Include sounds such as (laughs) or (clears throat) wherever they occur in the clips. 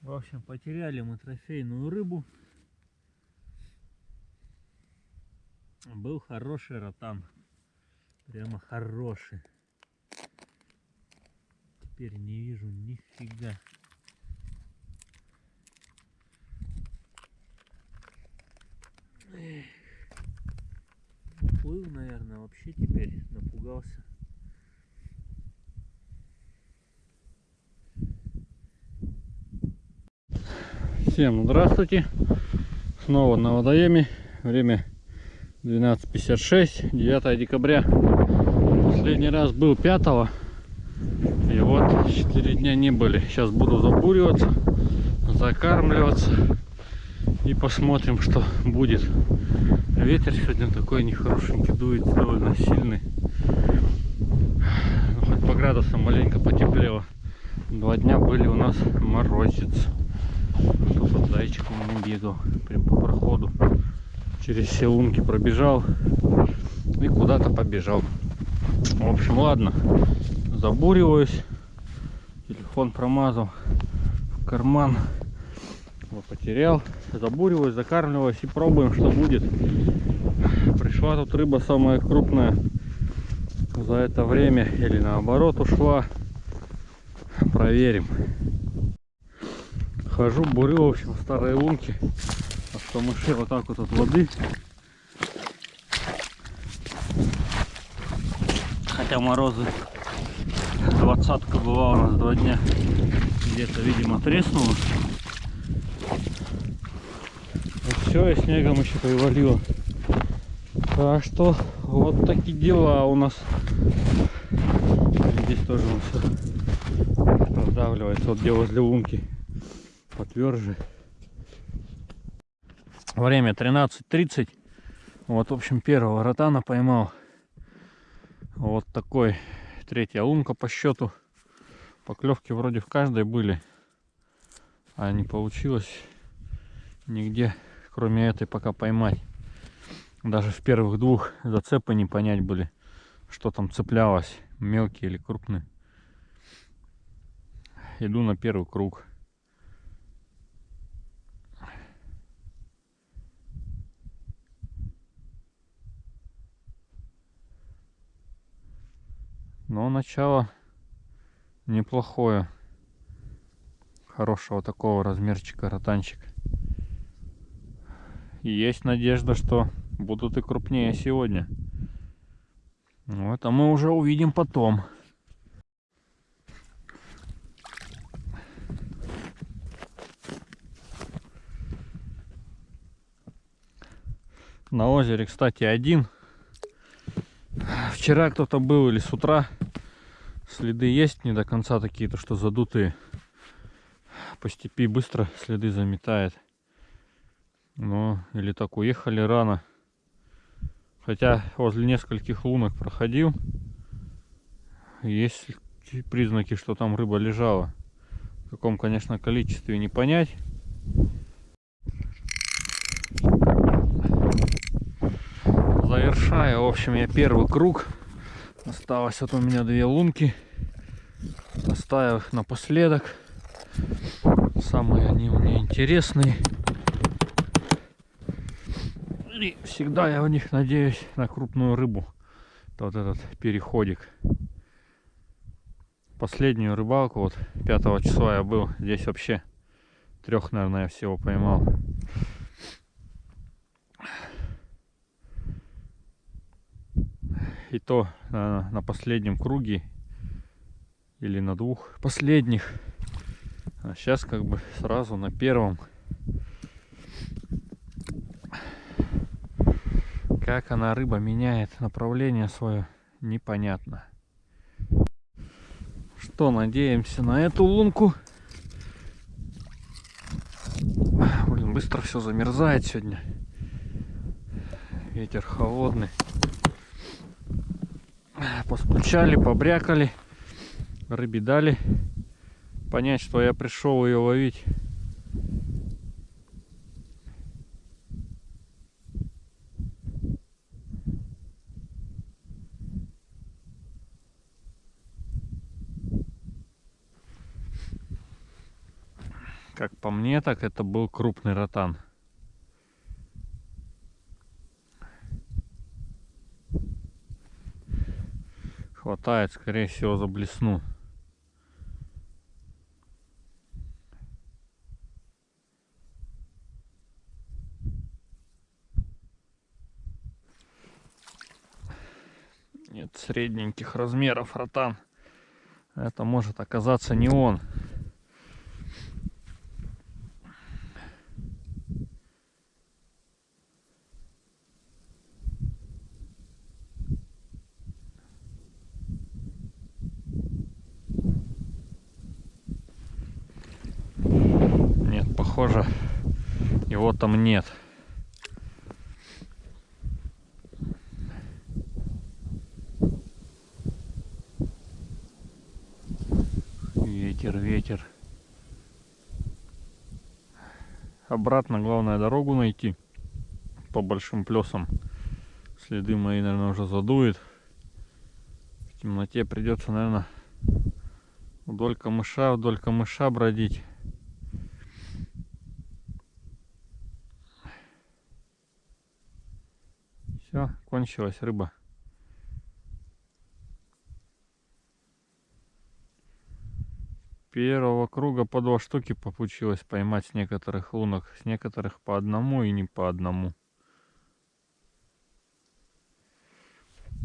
В общем, потеряли мы трофейную рыбу. Был хороший ротан. Прямо хороший. Теперь не вижу нифига. Плыл, наверное, вообще теперь напугался. Всем здравствуйте! Снова на водоеме. Время 12.56, 9 декабря. Последний раз был 5 и вот 4 дня не были. Сейчас буду забуриваться, закармливаться и посмотрим, что будет. Ветер сегодня такой нехорошенький дует, довольно сильный. Ну, хоть по градусам маленько потеплело. Два дня были у нас морозец. Под зайчиком не бегал, прям по проходу. Через все лунки пробежал и куда-то побежал. В общем, ладно, забуриваюсь. Телефон промазал в карман. Его потерял. Забуриваюсь, закармливаюсь и пробуем, что будет. Пришла тут рыба самая крупная за это время или наоборот ушла. Проверим. Хожу, бурю, в общем, старые лунки. А что мыши вот так вот от воды. Хотя морозы двадцатка была у нас два дня. Где-то, видимо, треснуло. И все, и снегом еще привалило. Так что вот такие дела у нас. Здесь тоже он все продавливается. Вот где возле лунки потверже. Время 13.30. Вот, в общем, первого ротана поймал. Вот такой третья лунка по счету. Поклевки вроде в каждой были. А не получилось нигде, кроме этой, пока поймать. Даже в первых двух зацепы не понять были, что там цеплялось, мелкие или крупные. Иду на первый круг. Но начало неплохое. Хорошего такого размерчика ротанчик. И есть надежда, что будут и крупнее сегодня. Вот, а мы уже увидим потом. На озере, кстати, один. Вчера кто-то был или с утра. Следы есть не до конца такие, то что задутые. По степи быстро следы заметает. Но или так уехали рано. Хотя возле нескольких лунок проходил. Есть признаки, что там рыба лежала. В каком, конечно, количестве не понять. Завершаю, в общем, я первый круг. Осталось вот у меня две лунки. Оставив их напоследок. Самые они у меня интересные. И всегда я в них надеюсь на крупную рыбу. Вот этот переходик. Последнюю рыбалку, вот 5 числа я был, здесь вообще трех, наверное, я всего поймал. И то на, на последнем круге или на двух последних. А сейчас как бы сразу на первом. Как она, рыба, меняет направление свое, непонятно. Что, надеемся на эту лунку. Блин, быстро все замерзает сегодня. Ветер холодный. Постучали, побрякали. Рыбе дали понять, что я пришел ее ловить. Как по мне, так это был крупный ротан. Хватает, скорее всего, за блесну. Нет, средненьких размеров ротан. Это может оказаться не он. Нет, похоже, его там нет. Ветер, ветер. Обратно главное дорогу найти по большим плесам. Следы мои, наверное, уже задует. В темноте придется, наверное, вдоль камыша, вдоль камыша бродить. Все, кончилась рыба. Первого круга по два штуки получилось поймать с некоторых лунок, с некоторых по одному и не по одному.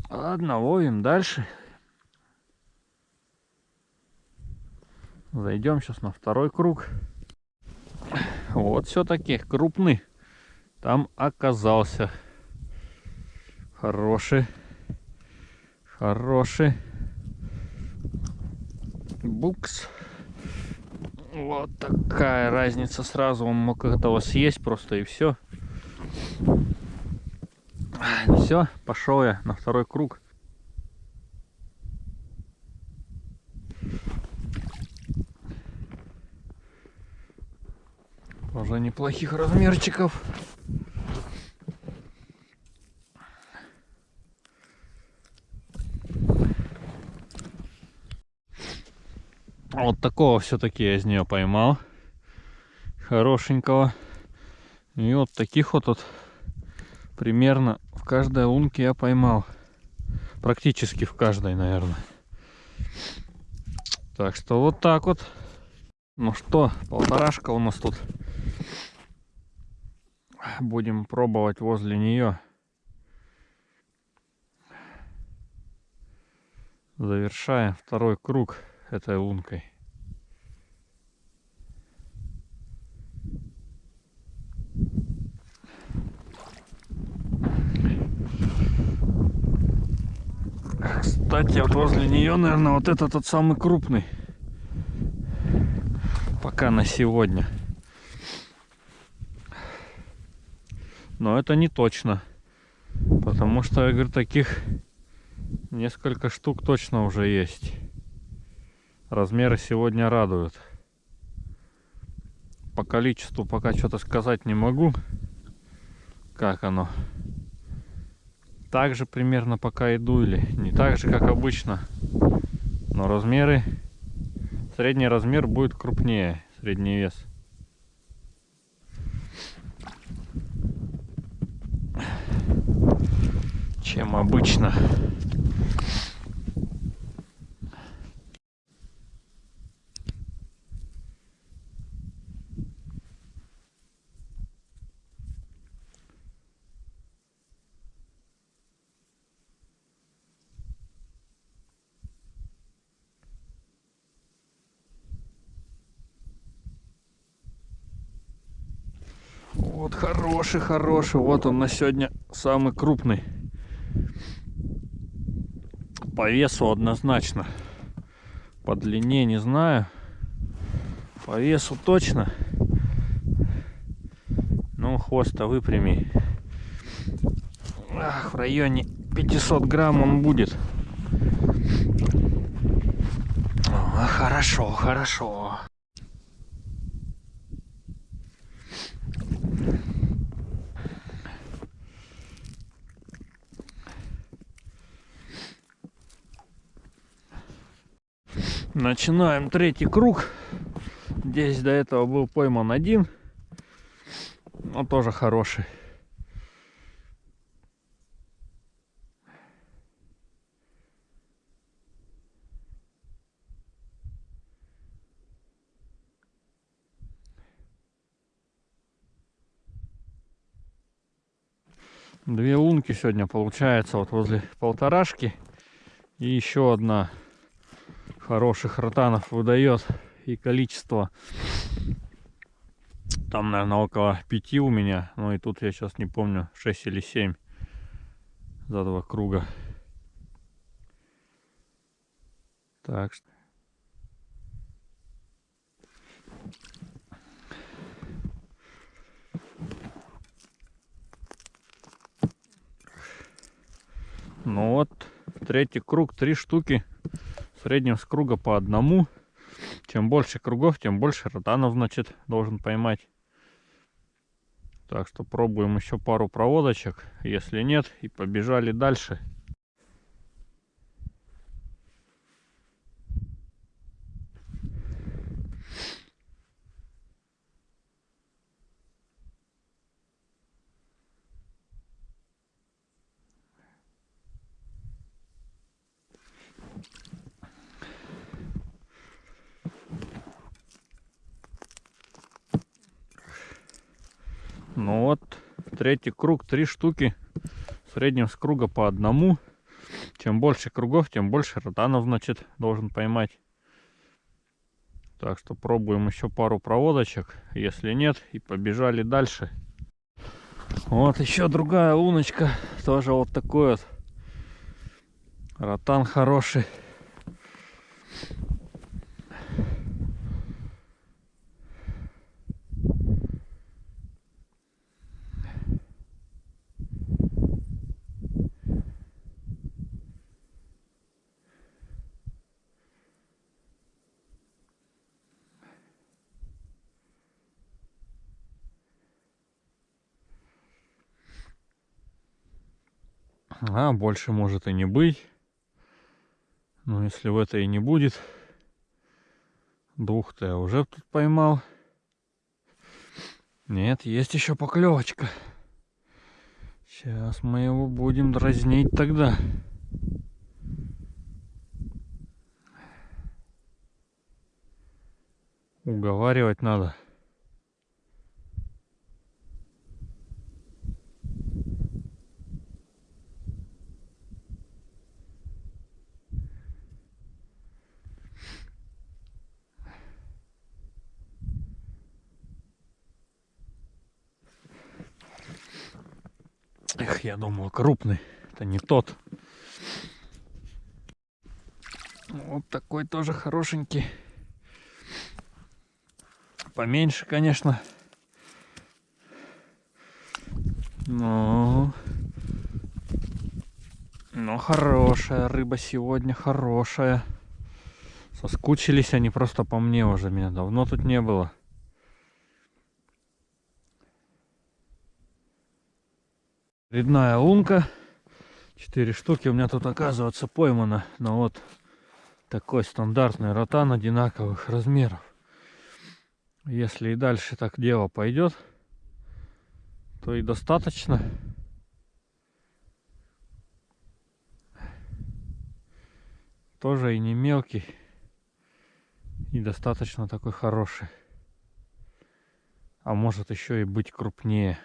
Ладно, ловим дальше. Зайдем сейчас на второй круг. Вот все-таки крупный. Там оказался хороший. Хороший. Букс. Вот такая разница сразу. Он мог этого съесть просто и все. Все, пошел я на второй круг. Уже неплохих размерчиков. Вот такого все-таки я из нее поймал. Хорошенького. И вот таких вот, вот примерно в каждой лунке я поймал. Практически в каждой, наверное. Так что вот так вот. Ну что, полторашка у нас тут. Будем пробовать возле нее. Завершаем второй круг этой лункой. Кстати, вот возле нее, наверное, вот это тот самый крупный. Пока на сегодня. Но это не точно. Потому что, я говорю, таких несколько штук точно уже есть. Размеры сегодня радуют. По количеству пока что-то сказать не могу. Как оно. Так же примерно пока иду или не так же, как обычно. Но размеры... Средний размер будет крупнее. Средний вес. Чем обычно. Вот хороший, хороший. Вот он на сегодня самый крупный. По весу однозначно. По длине не знаю. По весу точно. Ну, хвост-то выпрями. Ах, в районе 500 грамм он будет. Хорошо, хорошо. Начинаем третий круг. Здесь до этого был пойман один, но тоже хороший. Две лунки сегодня получается вот возле полторашки. И еще одна хороших ротанов выдает. И количество там, наверное, около пяти у меня. Ну и тут я сейчас не помню, 6 или 7 за два круга. Так что Ну вот, третий круг, три штуки. Среднем с круга по одному. Чем больше кругов, тем больше ротанов, значит, должен поймать. Так что пробуем еще пару проводочек. Если нет, и побежали дальше. Ну вот, третий круг, три штуки. В среднем с круга по одному. Чем больше кругов, тем больше ротанов, значит, должен поймать. Так что пробуем еще пару проводочек. Если нет, и побежали дальше. Вот еще другая луночка. Тоже вот такой вот. Ротан хороший. А больше может и не быть. Но если в это и не будет, двух-то я уже тут поймал. Нет, есть еще поклевочка. Сейчас мы его будем дразнить тогда. Уговаривать надо. Эх, я думал крупный. Это не тот. Вот такой тоже хорошенький. Поменьше, конечно. Но... Но хорошая рыба сегодня, хорошая. Соскучились они просто по мне уже. Меня давно тут не было. Рядная лунка. Четыре штуки у меня тут оказывается поймано. Но вот такой стандартный ротан одинаковых размеров. Если и дальше так дело пойдет, то и достаточно. Тоже и не мелкий. И достаточно такой хороший. А может еще и быть крупнее.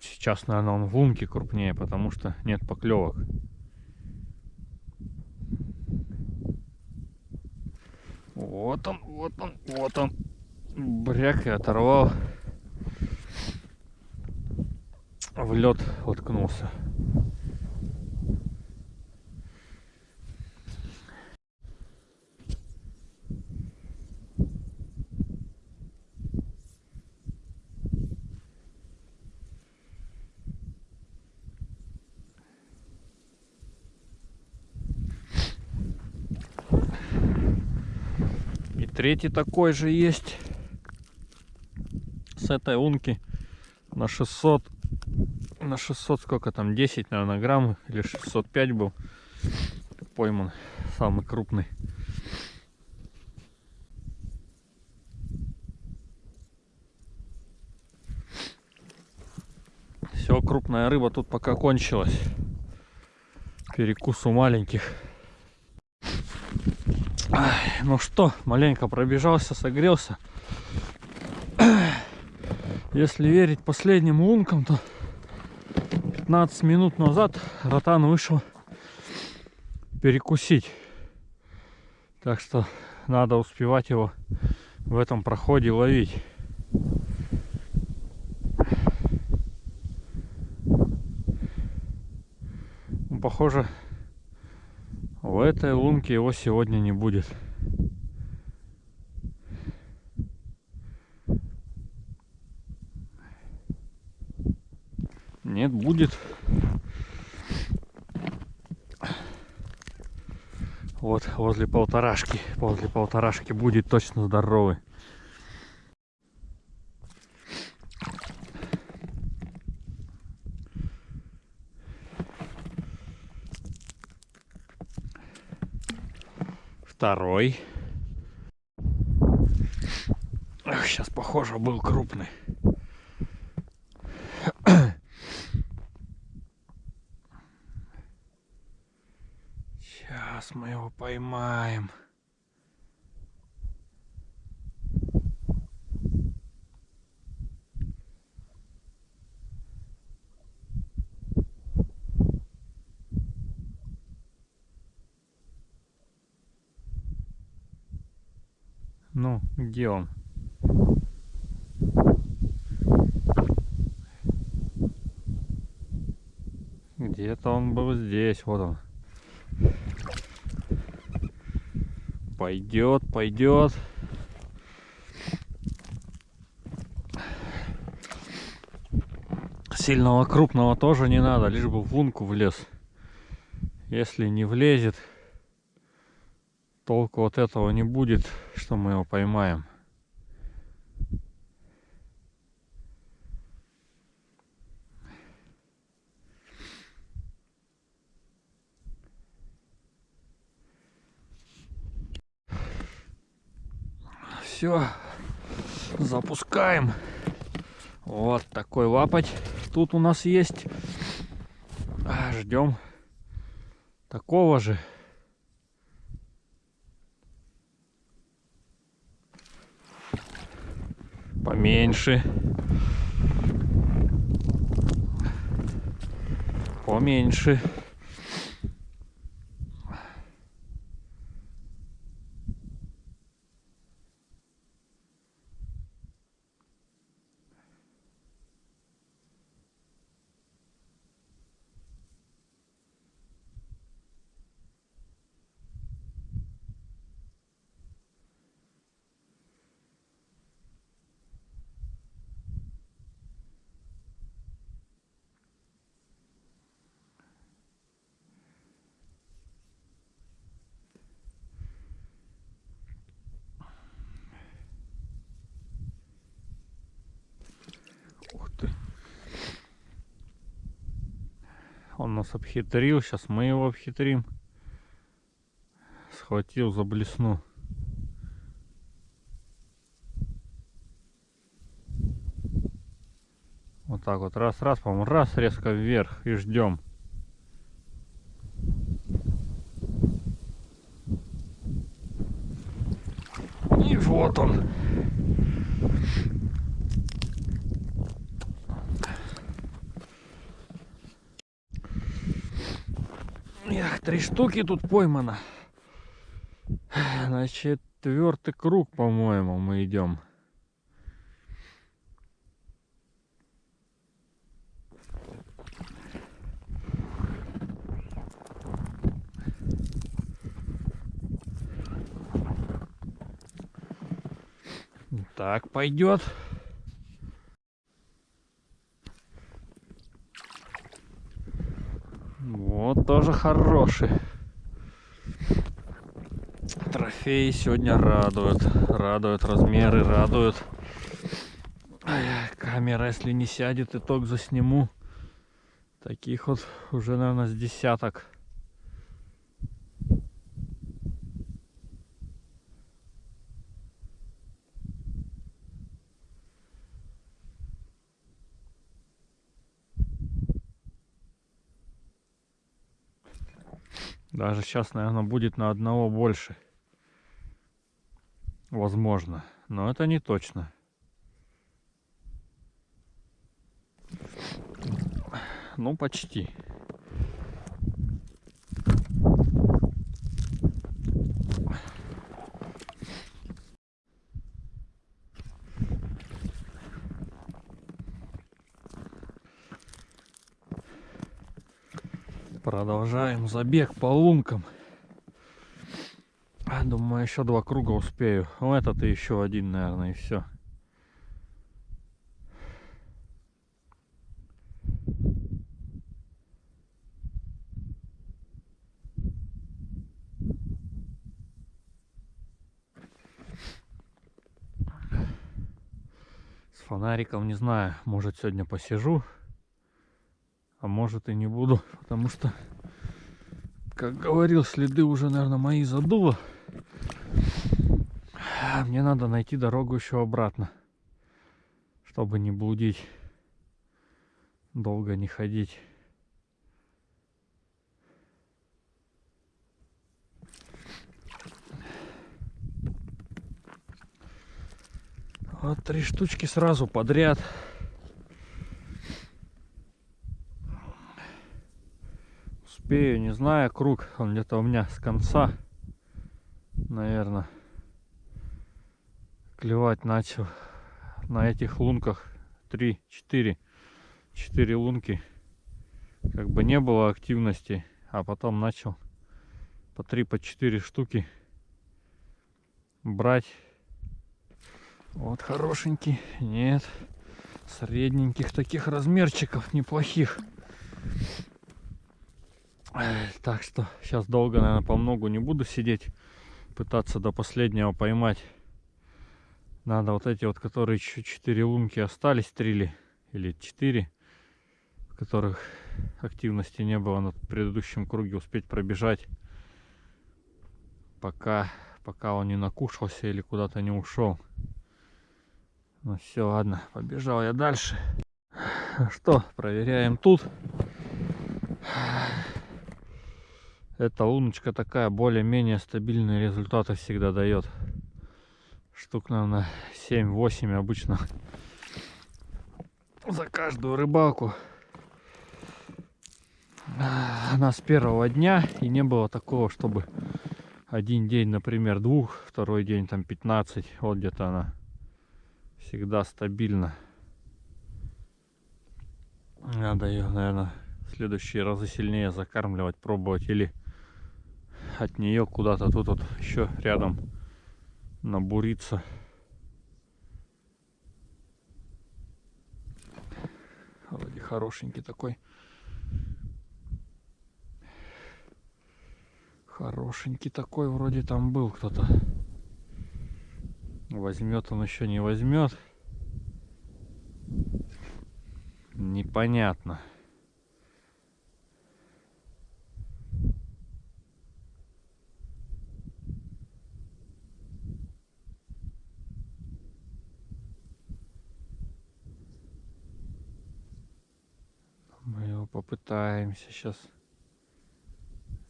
Сейчас, наверное, он в лунке крупнее, потому что нет поклевок. Вот он, вот он, вот он. Бряк и оторвал. В лед воткнулся. Третий такой же есть. С этой унки на 600. На 600 сколько там? 10, наверное, грамм. Или 605 был. пойман, самый крупный. Все, крупная рыба тут пока кончилась. Перекус у маленьких. Ну что, маленько пробежался, согрелся. (clears throat) Если верить последним лункам, то 15 минут назад ротан вышел перекусить. Так что надо успевать его в этом проходе ловить. Похоже, в этой лунке его сегодня не будет. Нет, будет. Вот возле полторашки. Возле полторашки будет точно здоровый. Второй. Сейчас, похоже, был крупный. Сейчас мы его поймаем. Ну, где он? Где-то он был здесь, вот он. Пойдет, пойдет. Сильного крупного тоже не надо, лишь бы в лунку влез. Если не влезет, толку от этого не будет, что мы его поймаем. Все, запускаем. Вот такой лапоть тут у нас есть. Ждем такого же. Поменьше. Поменьше. Он нас обхитрил, сейчас мы его обхитрим. Схватил за блесну. Вот так вот, раз-раз, по-моему, раз резко вверх и ждем. И вот он. Эх, три штуки тут поймано. На четвертый круг, по-моему, мы идем. Так пойдет. Вот тоже хороший трофеи сегодня радуют. Радуют размеры, радуют. Камера, если не сядет, итог засниму. Таких вот уже, наверное, с десяток. Даже сейчас, наверное, будет на одного больше. Возможно. Но это не точно. Ну, почти. Продолжаем забег по лункам. Думаю, еще два круга успею. Ну, этот и еще один, наверное, и все. С фонариком не знаю, может сегодня посижу а может и не буду, (laughs) потому что, как говорил, следы уже, наверное, мои задуло. Мне надо найти дорогу еще обратно, чтобы не блудить, долго не ходить. Вот три штучки сразу подряд. успею, не знаю, круг, он где-то у меня с конца, наверное, клевать начал на этих лунках 3 4 4 лунки как бы не было активности а потом начал по 3 по 4 штуки брать вот хорошенький нет средненьких таких размерчиков неплохих так что сейчас долго, наверное, по многу не буду сидеть. Пытаться до последнего поймать. Надо вот эти вот, которые еще 4 лунки остались, 3 или 4, в которых активности не было на предыдущем круге, успеть пробежать. Пока, пока он не накушался или куда-то не ушел. Ну все, ладно, побежал я дальше. Что, проверяем тут. Эта луночка такая более-менее стабильные результаты всегда дает. Штук, наверное, 7-8 обычно за каждую рыбалку. Она с первого дня и не было такого, чтобы один день, например, двух, второй день там 15. Вот где-то она всегда стабильно. Надо ее, наверное, в следующие разы сильнее закармливать, пробовать или от нее куда-то тут вот еще рядом набуриться. Вроде хорошенький такой. Хорошенький такой вроде там был кто-то. Возьмет он еще не возьмет. Непонятно. Попытаемся сейчас.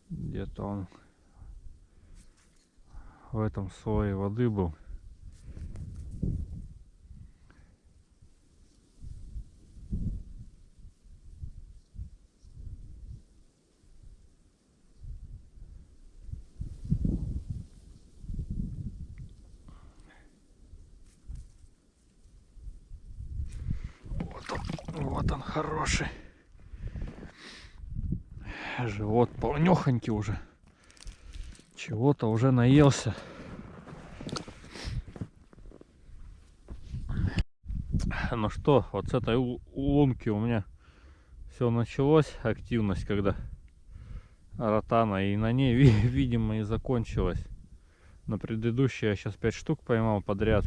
Где-то он в этом слое воды был. Вот он, вот он хороший живот полнехонький уже. Чего-то уже наелся. Ну что, вот с этой лунки у меня все началось, активность, когда ротана, и на ней, (laughs) видимо, и закончилась. На предыдущей я сейчас 5 штук поймал подряд.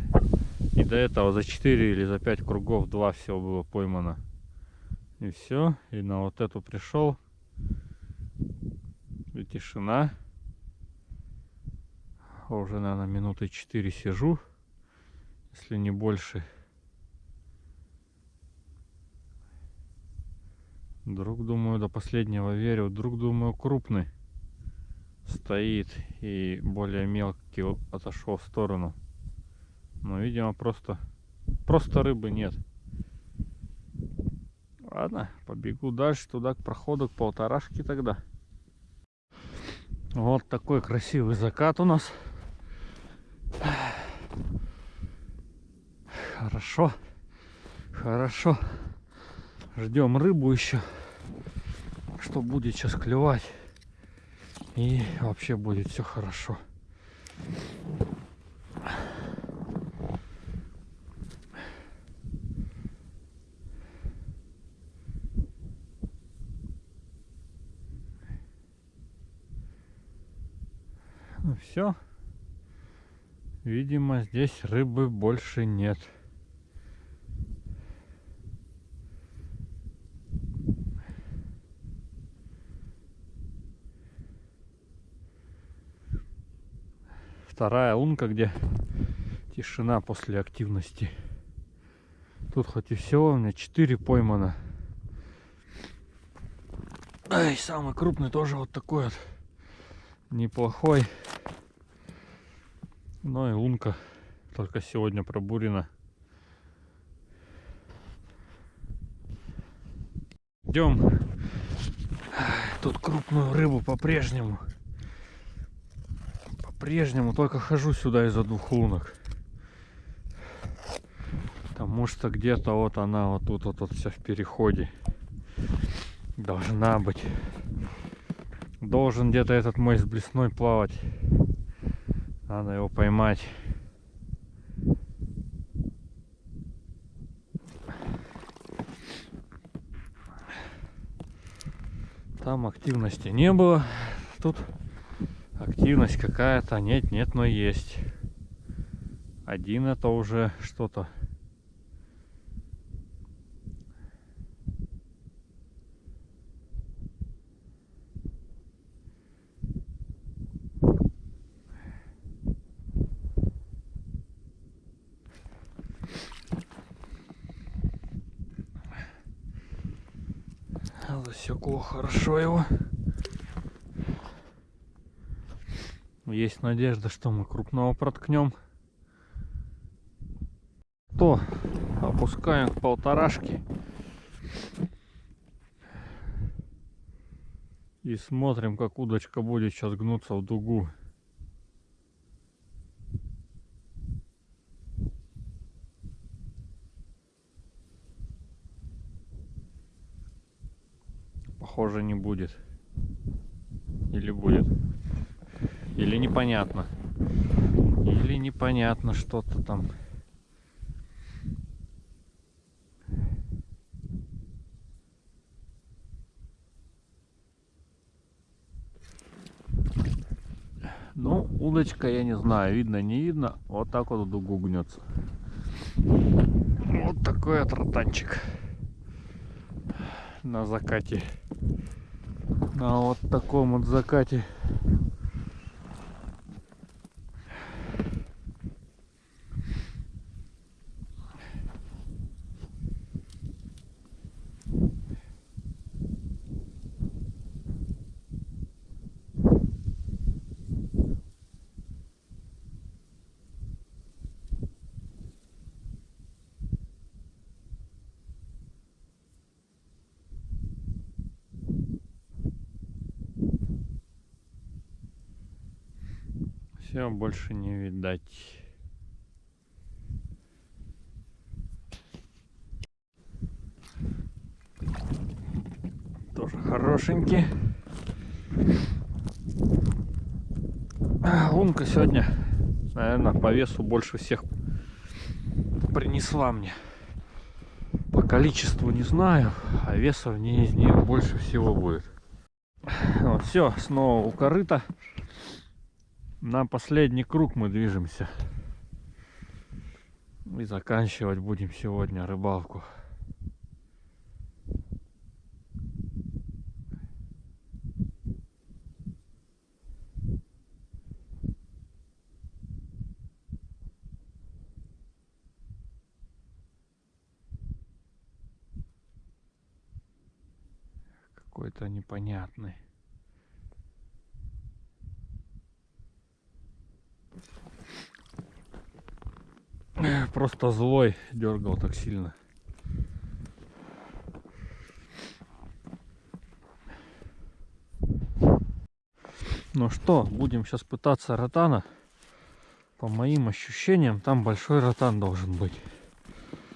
И до этого за 4 или за 5 кругов 2 все было поймано. И все. И на вот эту пришел и тишина. Уже, наверное, минуты 4 сижу, если не больше. Друг, думаю, до последнего верю. Друг, думаю, крупный. стоит и более мелкий отошел в сторону. Но, видимо, просто, просто рыбы нет. Ладно, побегу дальше туда к проходу, к полторашке тогда. Вот такой красивый закат у нас. Хорошо. Хорошо. Ждем рыбу еще. Что будет сейчас клевать. И вообще будет все хорошо. Ну все. Видимо, здесь рыбы больше нет. Вторая лунка, где тишина после активности. Тут хоть и всего у меня 4 поймано. Ай, самый крупный тоже вот такой вот. Неплохой. Ну и лунка только сегодня пробурена. Идем. Тут крупную рыбу по-прежнему. По-прежнему только хожу сюда из-за двух лунок. Потому что где-то вот она вот тут вот, вот вся в переходе. Должна быть. Должен где-то этот мой с блесной плавать. Надо его поймать. Там активности не было. Тут активность какая-то. Нет, нет, но есть. Один это уже что-то. Засекло хорошо его. Есть надежда, что мы крупного проткнем. То опускаем к полторашке. И смотрим, как удочка будет сейчас гнуться в дугу. Похоже не будет. Или будет. Или непонятно. Или непонятно что-то там. Ну, удочка, я не знаю, видно, не видно. Вот так вот в дугу гнется. Вот такой вот ротанчик на закате. На вот таком вот закате Все, больше не видать. Тоже хорошенький. Лунка сегодня, наверное, по весу больше всех принесла мне. По количеству не знаю, а веса в ней из нее больше всего будет. Вот, все, снова у корыта на последний круг мы движемся. И заканчивать будем сегодня рыбалку. Какой-то непонятный. Просто злой дергал так сильно. Ну что, будем сейчас пытаться ротана. По моим ощущениям, там большой ротан должен быть.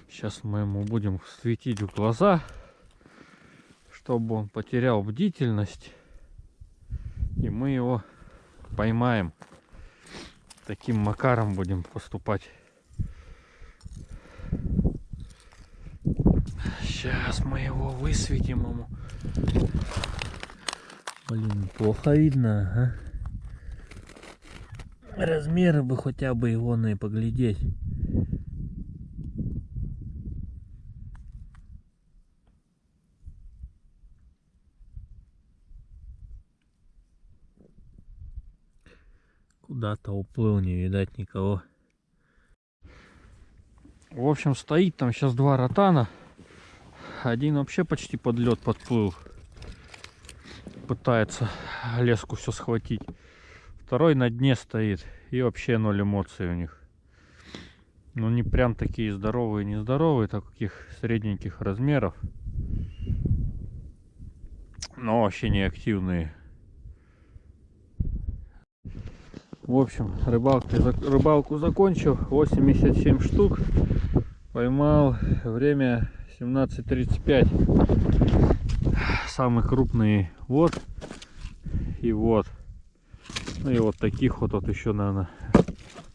Сейчас мы ему будем светить в глаза, чтобы он потерял бдительность. И мы его поймаем. Таким макаром будем поступать. Сейчас мы его высветим ему. Блин, плохо видно, а? Размеры бы хотя бы его на и поглядеть. Куда-то уплыл, не видать никого. В общем, стоит там сейчас два ротана. Один вообще почти под лед подплыл. Пытается леску все схватить. Второй на дне стоит. И вообще ноль эмоций у них. Ну не прям такие здоровые, нездоровые, таких средненьких размеров. Но вообще не активные. В общем, рыбалку, рыбалку закончил. 87 штук. Поймал время 17.35. Самые крупные вот и вот. Ну и вот таких вот, вот еще, наверное,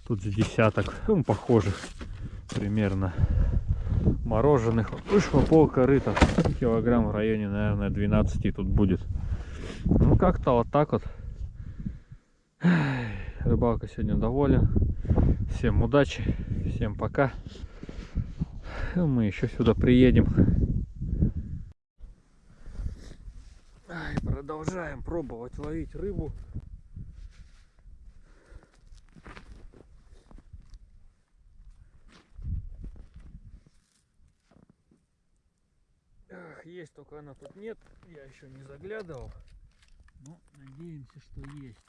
тут с десяток, ну, похожих примерно мороженых. Вышло пол корыта, килограмм в районе, наверное, 12 тут будет. Ну, как-то вот так вот. Рыбалка сегодня доволен. Всем удачи, всем пока. Мы еще сюда приедем. Ай, продолжаем пробовать ловить рыбу. Есть, только она тут нет. Я еще не заглядывал. Но надеемся, что есть.